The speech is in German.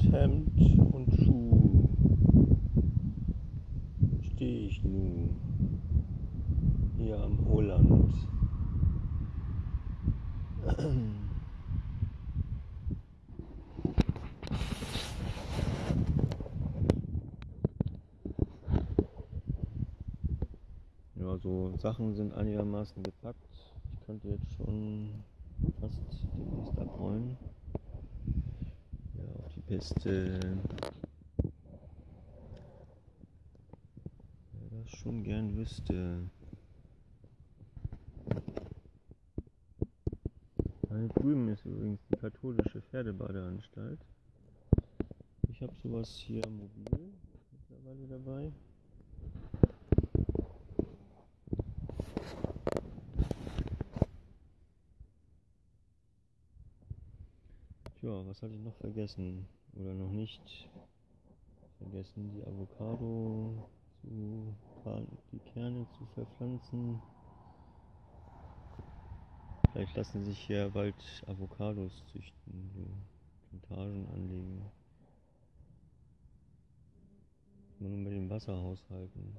Hemd und Schuh stehe ich nun hier am Holland. Ja, so Sachen sind einigermaßen gepackt. Ich könnte jetzt schon fast demnächst abrollen. Piste. Wer das schon gern wüsste. Da drüben ist übrigens die katholische Pferdebadeanstalt. Ich habe sowas hier mobil mittlerweile dabei. Tja, was hatte ich noch vergessen? Oder noch nicht vergessen? Die Avocado zu die Kerne zu verpflanzen. Vielleicht lassen sich hier bald Avocados züchten, so Plantagen anlegen. Nur mit dem Wasser haushalten.